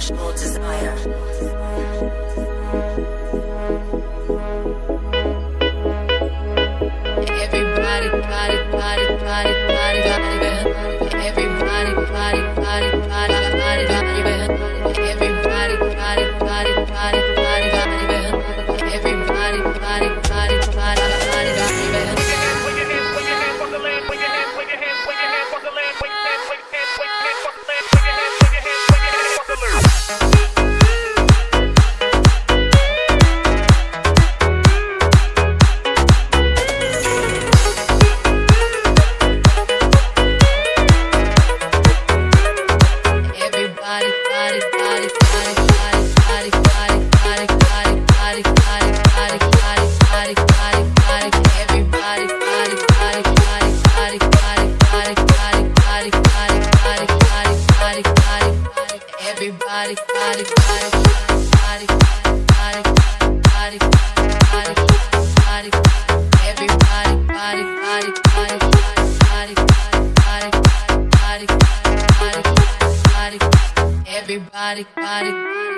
sexual desire. body, body, body, body, body, body. everybody, body, body.